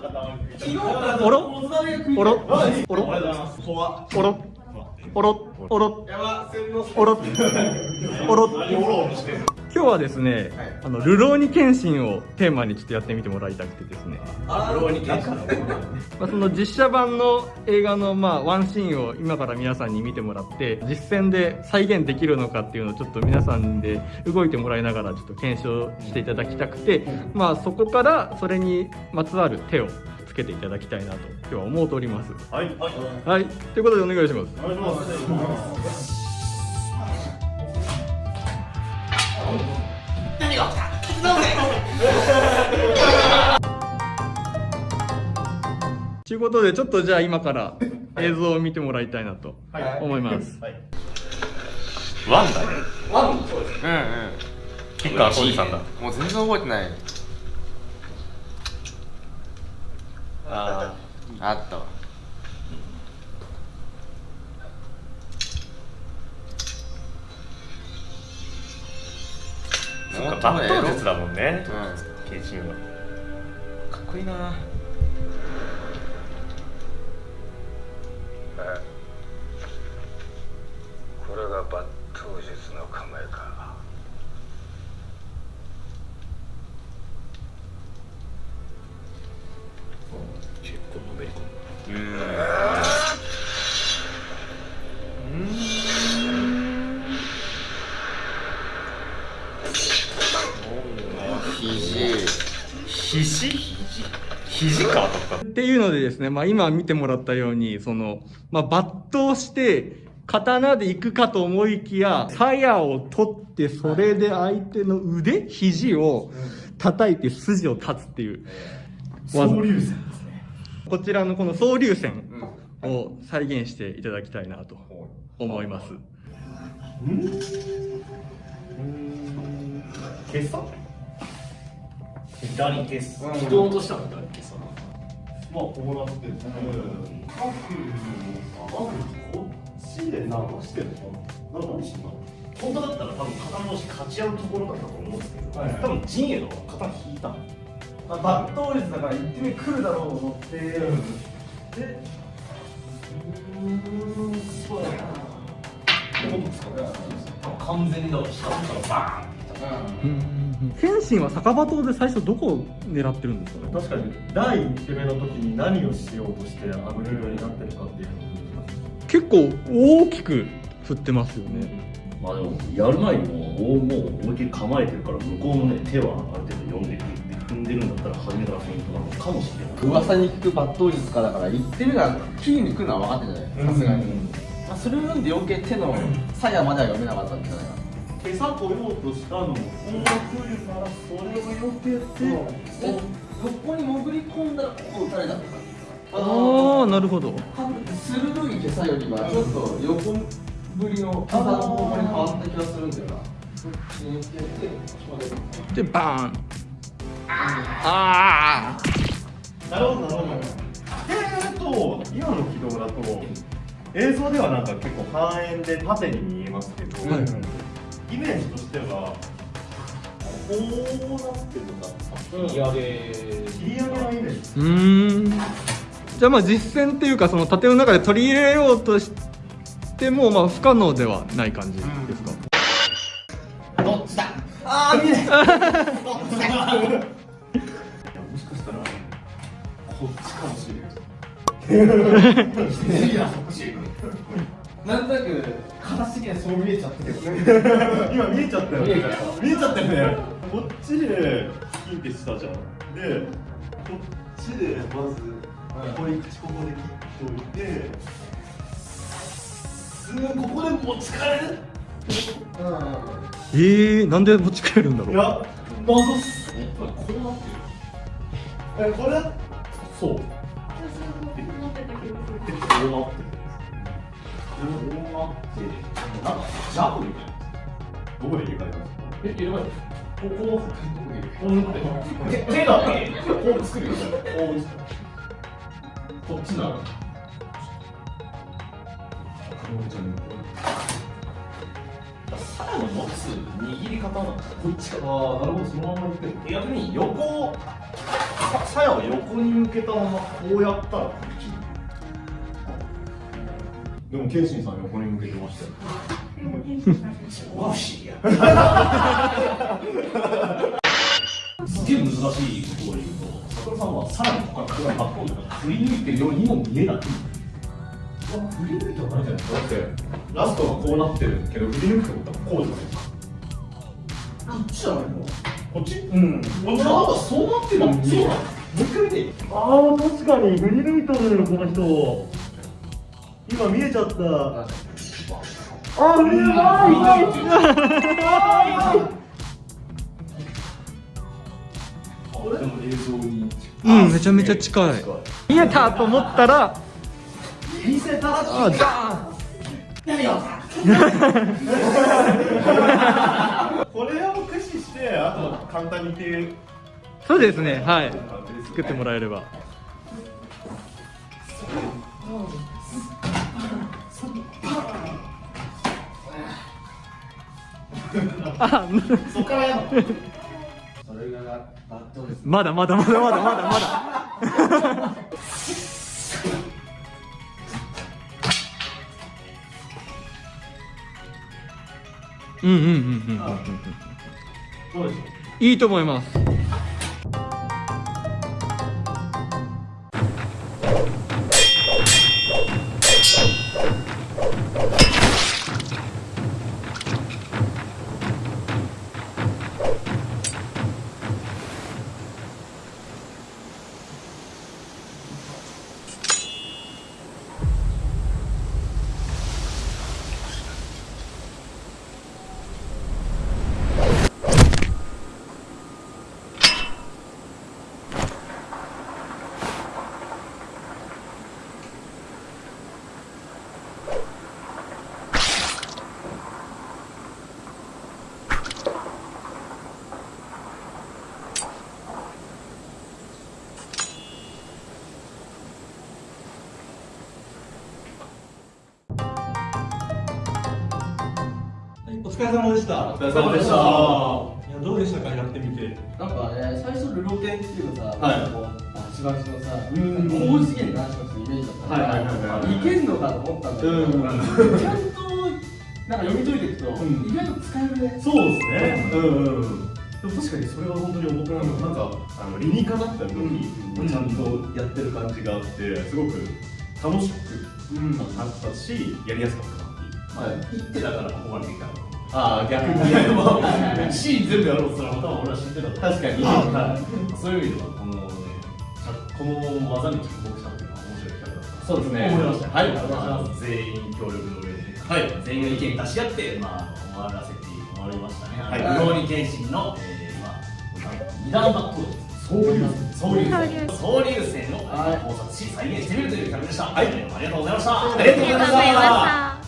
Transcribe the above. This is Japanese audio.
おろ？おろ？おろ？おろ？おろ？おろ？おろ？おろ？おろ？今日はですね、あのルローニケンシンをテーマにちょっとやってみてもらいたくてですね。ルローニケンシンまあその実写版の映画のまあワンシーンを今から皆さんに見てもらって実践で再現できるのかっていうのをちょっと皆さんで動いてもらいながらちょっと検証していただきたくてまあそこからそれにまつわる手をつけていただきたいなと今日は思うとおりますはいはいはいということでお願いしますお願いします ということでちょっとじゃあ今から映像を見てもらいたいなと思います、はい。ワンだね。ワンそうですうん。うん吉川浩司さんだ。もう全然覚えてない。ああった。わそっかバット術だもんね。うん。ケイチンは。かっこいいな。これが抜刀術の構えか肘肘かとか。っていうのでですね、まあ、今見てもらったようにその、まあ、抜刀して刀で行くかと思いきや鞘を取ってそれで相手の腕肘を叩いて筋を立つっていう技。流線ですね。こちらのこの総流線を再現していただきたいなと思います。消さ左消す人落としたのまあこうなってるカフこっちで流してるのかな何してん。の本当だったら多分肩同士勝ち合うところだったと思うん。ですけど、多分陣営の肩引いたのまあ、抜刀術だから1手目来るだろうと思って、でうーん。そうだな完全にだから下からバーンって謙信は酒場島で最初どこを狙ってるん。ですかね確かに。第1手目の時に何をしようとしてあの色になってるかっていうのを結構大きく振ってますよね。まあでもやる前にもうもう思いっきり構えてるから向こうのね手はある程度読んでくるって踏んでるんだったら初めからフェイントなのかもしれない。噂に聞く抜刀術家だから1手目がキーに来るのは分かってるじゃないさすがに、まあ、それを読んで余計手の鞘までは読めなかったんじゃないかな今朝来ようとしたのもこう来るからそれを避けてで横に潜り込ん。だらここ打たれたとかああなるほど。鋭い袈裟よりはちょっと横振りの袈裟の方向に変わった気がするんだよなそっちに寄ってやってここででバーン。ああなるほどなるほど。えーと今の軌道だと映像ではなんか結構半円で縦に見えますけど、イメージとしてはこうなってるのか切り上げ切り上げのイメージ。うーん。じゃあまあ実践っていうかその盾の中で取り入れようとしてもまあ不可能ではない感じですか、どっちだ？ああ見え。ないもしかしたらこっちかもしれな いなんとなく形的にはそう見えちゃったけど今見えちゃったよ見えちゃった見えちゃったよねこっちでキンってしたじゃんでこっちでまずここに口ここで切っておいてすぐここで持ち帰るえー、なんで持ち帰るんだろう？いや謎っす。こうなってるえこれ？そう。でこうなってる。こうなってなんかジャブみたいなどこで入れ替えたんですかえ入れ替えたここをこうなって手だけこう作るよこうこっちならさらの持つ握り方はこっちかああなるほどそのままいって逆に横をささやを横に向けたままこうやったらこっちでも謙信さん横に向けてましたよ。すげえ難しい。ことを言うと佐藤さんはさらにここからバックを振り抜い。てるようにも見えない。振り抜い。てはない。じゃない。ですかだってラストがこうなってるけど振り抜くってことはこうじゃない。ですかこっちじゃない。のこっちうんなんかそうなってるのにそうなのもう一回見てああ確かに振り抜い。たのよこの人今見えちゃった。あー見えない。でも映像にうんめちゃめちゃ近い。見えたと思ったら。見せた。らあこれを駆使してあと簡単にっていうそうですねはい。作ってもらえればあそっからやるの？それがバットですまだまだまだまだまだまだ。うんうんうんうんうんいいと思いますれ様でした。お疲れ様でした。いやどうでしたか？やってみて。なんかね最初ルロケンっていうかさ、はい。なんかこうあしばしのさうん。高次元の話のイメージだったから、はいはいはいはい。いけんのかと思ったんだけど、うん。ちゃんとなんか読み解いていくと、ん。意外と使えるね。そうですね。うんうんうも確かにそれは本当に思ったのな。んかあの理にかなった動きをちゃんとやってる感じがあってすごく楽しくなったしやりやすかったなっていう。まあ言ってたからここまでできたのああ逆にねシーン全部やろうとしたら多分俺は知ってた確かに。はい。そういう意味ではこのねこの技に着目したっていうのは面白い企画だった。そうですね。思いました。はい。まあ全員協力の上で、はい。全員が意見出し合って、まあ、終わらせて終わりましたね。はい。あの、ローニケンシンの、えー、まあ、二段バック総流総流線、総流線をはい。考察し、再現してみるという企画でした。はい、ありがとうございました。ありがとうございました